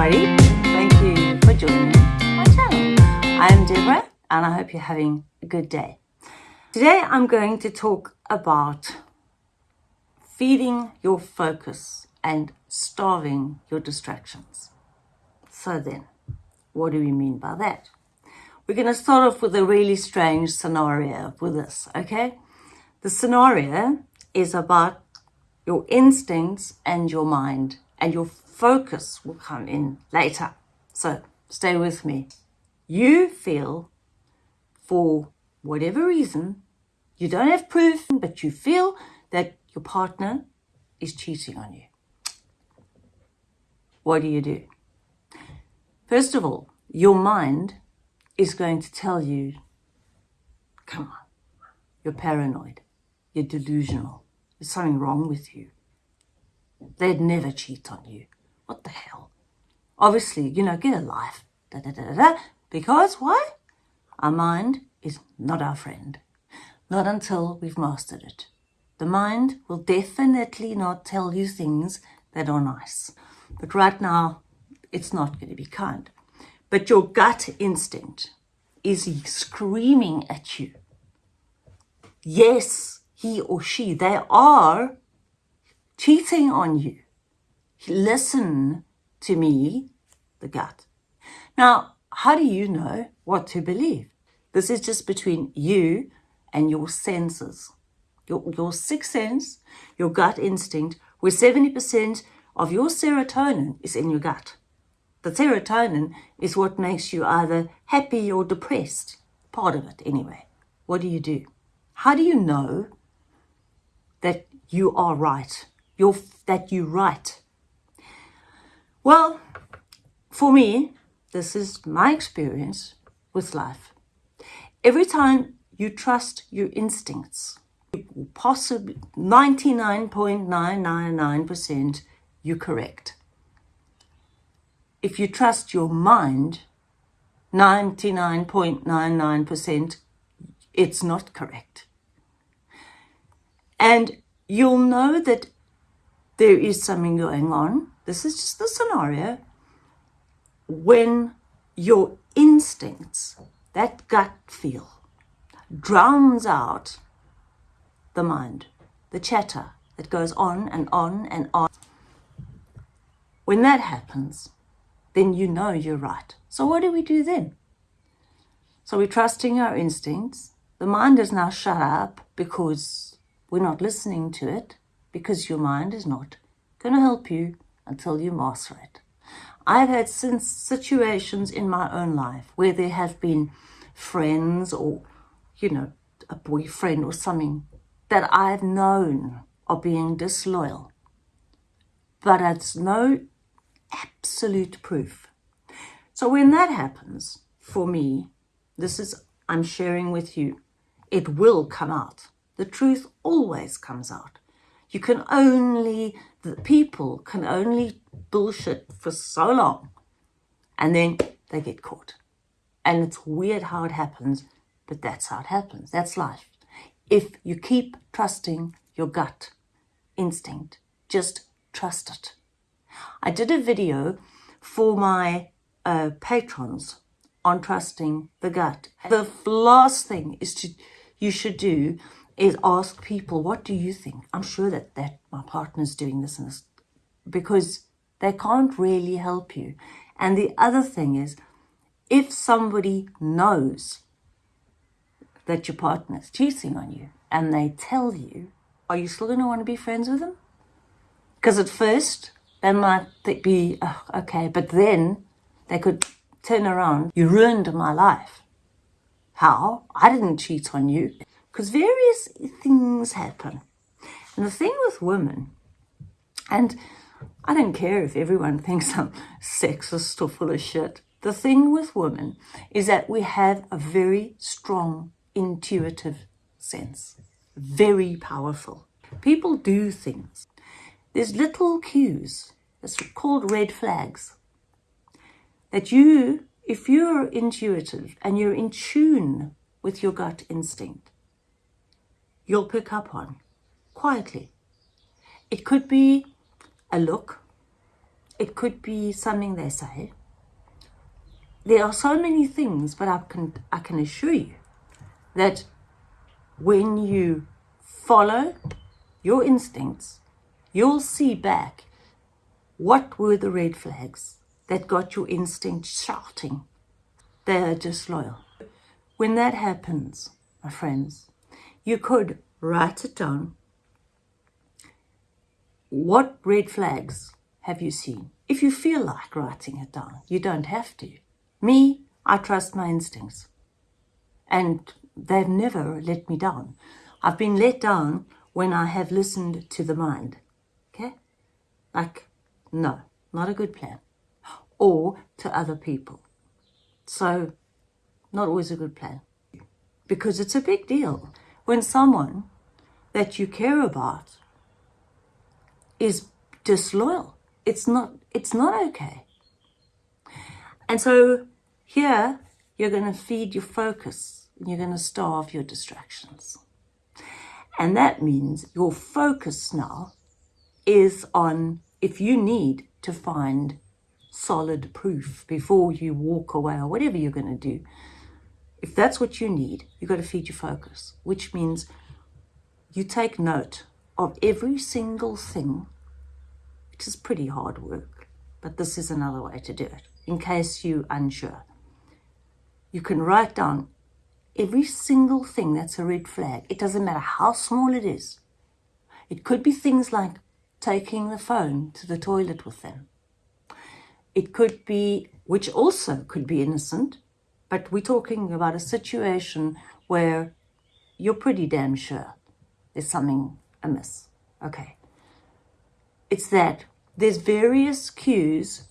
everybody. Thank you for joining my channel. I am Deborah and I hope you're having a good day. Today I'm going to talk about feeding your focus and starving your distractions. So then, what do we mean by that? We're going to start off with a really strange scenario with this, okay? The scenario is about your instincts and your mind and your focus will come in later. So stay with me. You feel for whatever reason, you don't have proof, but you feel that your partner is cheating on you. What do you do? First of all, your mind is going to tell you, come on, you're paranoid, you're delusional, there's something wrong with you. They'd never cheat on you. What the hell? Obviously, you know, get a life. Da, da, da, da, Because why? Our mind is not our friend. Not until we've mastered it. The mind will definitely not tell you things that are nice. But right now, it's not going to be kind. But your gut instinct is screaming at you. Yes, he or she, they are cheating on you listen to me, the gut. Now, how do you know what to believe? This is just between you and your senses. Your, your sixth sense, your gut instinct, where 70% of your serotonin is in your gut. The serotonin is what makes you either happy or depressed. Part of it, anyway. What do you do? How do you know that you are right? You're, that you're right well, for me, this is my experience with life. Every time you trust your instincts, possibly 99.999% you're correct. If you trust your mind, 99.99% it's not correct. And you'll know that there is something going on this is just the scenario when your instincts, that gut feel, drowns out the mind, the chatter that goes on and on and on. When that happens, then you know you're right. So what do we do then? So we're trusting our instincts. The mind is now shut up because we're not listening to it, because your mind is not going to help you until you master it. I've had since situations in my own life where there have been friends or, you know, a boyfriend or something that I've known are being disloyal. But it's no absolute proof. So when that happens, for me, this is, I'm sharing with you, it will come out. The truth always comes out. You can only, the people can only bullshit for so long and then they get caught. And it's weird how it happens, but that's how it happens. That's life. If you keep trusting your gut instinct, just trust it. I did a video for my uh, patrons on trusting the gut. The last thing is to you should do is ask people, what do you think? I'm sure that, that my partner's doing this and this because they can't really help you. And the other thing is, if somebody knows that your partner's cheating on you and they tell you, are you still going to want to be friends with them? Because at first, they might be, oh, okay, but then they could turn around, you ruined my life. How? I didn't cheat on you because various things happen. And the thing with women, and I don't care if everyone thinks I'm sexist or full of shit. The thing with women is that we have a very strong intuitive sense, very powerful. People do things. There's little cues, it's called red flags, that you, if you're intuitive and you're in tune with your gut instinct, you'll pick up on quietly. It could be a look, It could be something they say. There are so many things, but I can, I can assure you that when you follow your instincts, you'll see back what were the red flags that got your instinct shouting. They are disloyal. When that happens, my friends, you could write it down. What red flags have you seen? If you feel like writing it down, you don't have to. Me, I trust my instincts. And they've never let me down. I've been let down when I have listened to the mind. Okay? Like, no, not a good plan. Or to other people. So, not always a good plan. Because it's a big deal when someone that you care about is disloyal. It's not, it's not okay. And so here you're going to feed your focus and you're going to starve your distractions. And that means your focus now is on if you need to find solid proof before you walk away or whatever you're going to do. If that's what you need, you've got to feed your focus, which means you take note of every single thing, which is pretty hard work, but this is another way to do it, in case you're unsure. You can write down every single thing that's a red flag. It doesn't matter how small it is. It could be things like taking the phone to the toilet with them. It could be, which also could be innocent, but we're talking about a situation where you're pretty damn sure there's something amiss. Okay. It's that there's various cues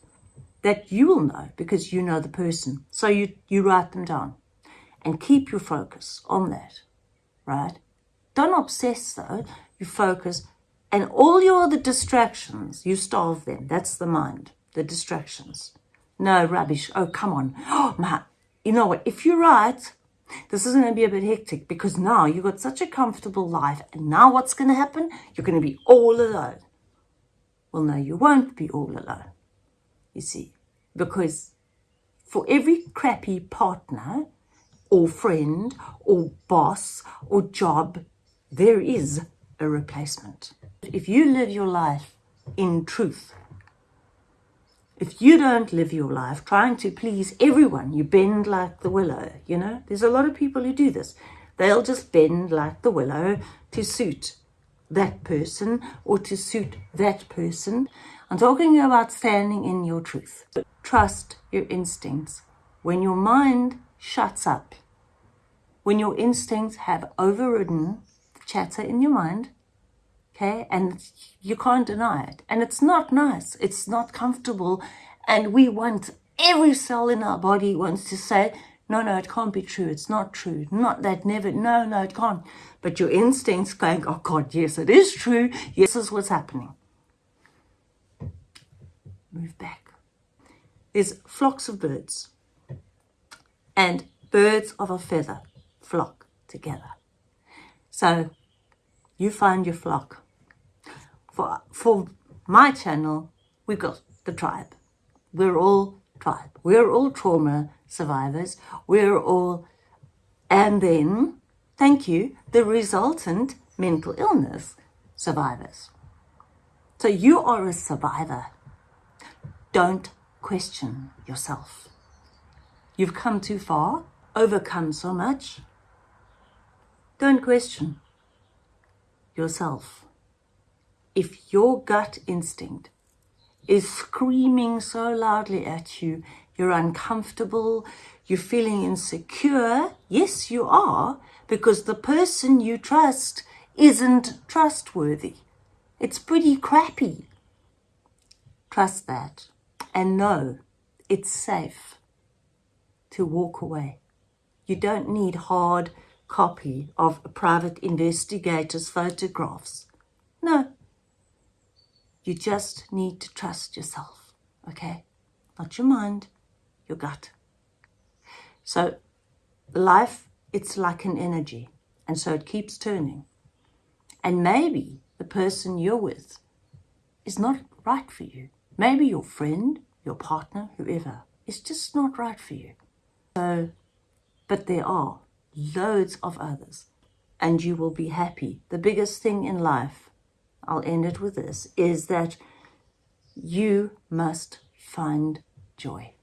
that you will know because you know the person. So you, you write them down and keep your focus on that, right? Don't obsess though, you focus and all your other distractions, you starve them. That's the mind, the distractions. No rubbish. Oh, come on. Oh, my, you know what? If you're right, this is going to be a bit hectic because now you've got such a comfortable life. And now what's going to happen? You're going to be all alone. Well, no, you won't be all alone. You see, because for every crappy partner or friend or boss or job, there is a replacement. If you live your life in truth, if you don't live your life trying to please everyone, you bend like the willow, you know? There's a lot of people who do this. They'll just bend like the willow to suit that person or to suit that person. I'm talking about standing in your truth. Trust your instincts. When your mind shuts up, when your instincts have overridden the chatter in your mind, okay, and you can't deny it. And it's not nice. It's not comfortable. And we want, every cell in our body wants to say, no, no, it can't be true. It's not true. Not that never, no, no, it can't. But your instincts going, oh God, yes, it is true. Yes, this is what's happening. Move back. There's flocks of birds. And birds of a feather flock together. So you find your flock for, for my channel, we've got the tribe. We're all tribe. We're all trauma survivors. We're all, and then, thank you, the resultant mental illness survivors. So you are a survivor. Don't question yourself. You've come too far, overcome so much. Don't question yourself if your gut instinct is screaming so loudly at you, you're uncomfortable, you're feeling insecure, yes, you are, because the person you trust isn't trustworthy. It's pretty crappy. Trust that and know it's safe to walk away. You don't need hard copy of a private investigator's photographs. No, you just need to trust yourself, okay? Not your mind, your gut. So life, it's like an energy, and so it keeps turning. And maybe the person you're with is not right for you. Maybe your friend, your partner, whoever, is just not right for you. So, but there are loads of others, and you will be happy. The biggest thing in life, I'll end it with this, is that you must find joy.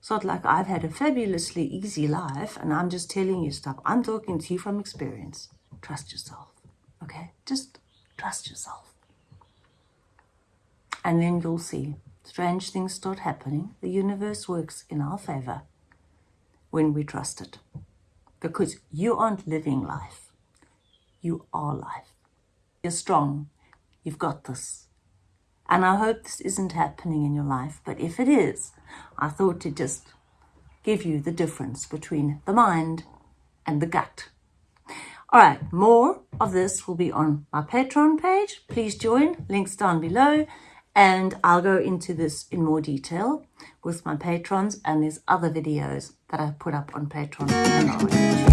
It's not like I've had a fabulously easy life and I'm just telling you stuff. I'm talking to you from experience. Trust yourself, okay? Just trust yourself. And then you'll see strange things start happening. The universe works in our favor when we trust it. Because you aren't living life, you are life. You're strong, you've got this. And I hope this isn't happening in your life, but if it is, I thought to just give you the difference between the mind and the gut. All right, more of this will be on my Patreon page. Please join, links down below. And I'll go into this in more detail with my patrons and there's other videos that I put up on Patreon